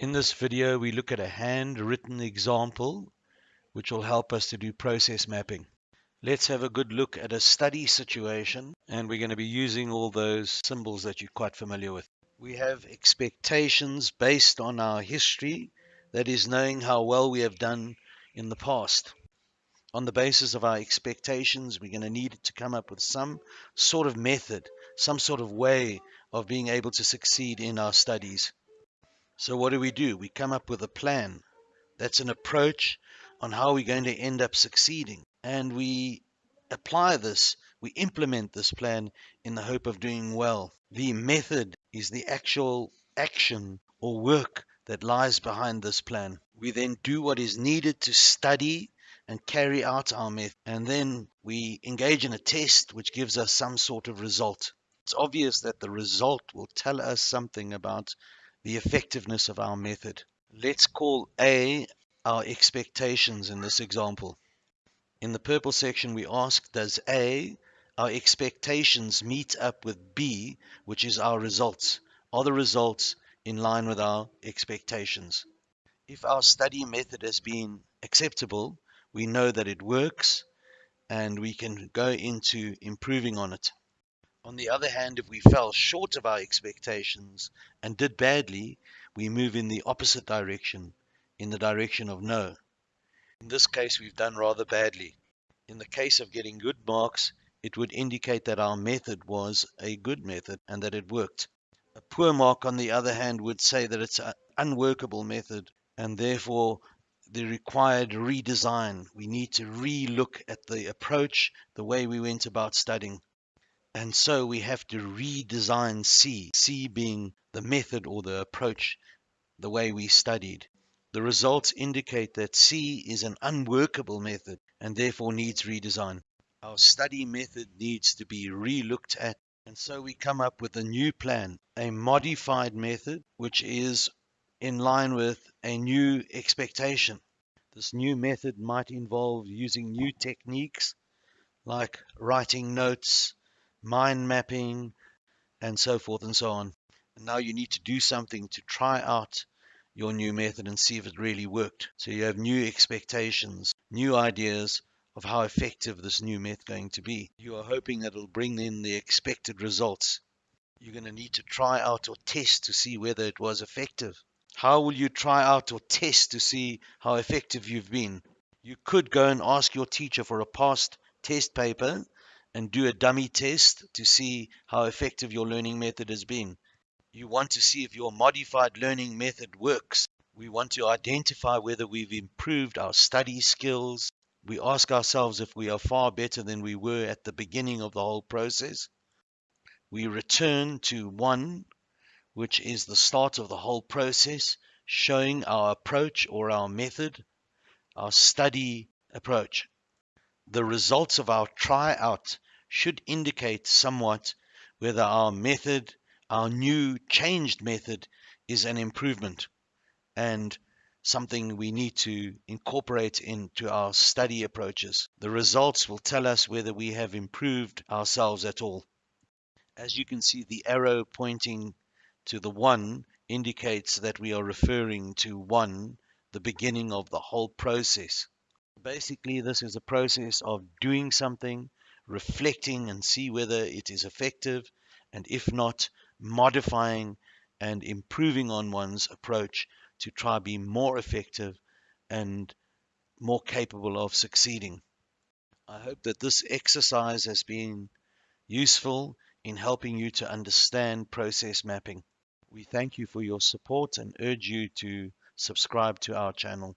In this video, we look at a handwritten example which will help us to do process mapping. Let's have a good look at a study situation and we're going to be using all those symbols that you're quite familiar with. We have expectations based on our history, that is knowing how well we have done in the past. On the basis of our expectations, we're going to need to come up with some sort of method, some sort of way of being able to succeed in our studies. So what do we do? We come up with a plan. That's an approach on how we're going to end up succeeding. And we apply this, we implement this plan in the hope of doing well. The method is the actual action or work that lies behind this plan. We then do what is needed to study and carry out our method. And then we engage in a test which gives us some sort of result. It's obvious that the result will tell us something about the effectiveness of our method. Let's call A our expectations in this example. In the purple section, we ask, does A, our expectations, meet up with B, which is our results? Are the results in line with our expectations? If our study method has been acceptable, we know that it works and we can go into improving on it. On the other hand, if we fell short of our expectations and did badly, we move in the opposite direction, in the direction of no. In this case, we've done rather badly. In the case of getting good marks, it would indicate that our method was a good method and that it worked. A poor mark, on the other hand, would say that it's an unworkable method and therefore the required redesign. We need to re-look at the approach, the way we went about studying. And so we have to redesign C, C being the method or the approach, the way we studied. The results indicate that C is an unworkable method and therefore needs redesign. Our study method needs to be re-looked at and so we come up with a new plan, a modified method which is in line with a new expectation. This new method might involve using new techniques like writing notes, mind mapping, and so forth and so on. And now you need to do something to try out your new method and see if it really worked. So you have new expectations, new ideas of how effective this new method going to be. You are hoping that it'll bring in the expected results. You're going to need to try out or test to see whether it was effective. How will you try out or test to see how effective you've been? You could go and ask your teacher for a past test paper and do a dummy test to see how effective your learning method has been. You want to see if your modified learning method works. We want to identify whether we've improved our study skills. We ask ourselves if we are far better than we were at the beginning of the whole process. We return to one, which is the start of the whole process, showing our approach or our method, our study approach the results of our tryout should indicate somewhat whether our method, our new changed method, is an improvement and something we need to incorporate into our study approaches. The results will tell us whether we have improved ourselves at all. As you can see, the arrow pointing to the one indicates that we are referring to one, the beginning of the whole process. Basically, this is a process of doing something, reflecting and see whether it is effective, and if not, modifying and improving on one's approach to try be more effective and more capable of succeeding. I hope that this exercise has been useful in helping you to understand process mapping. We thank you for your support and urge you to subscribe to our channel.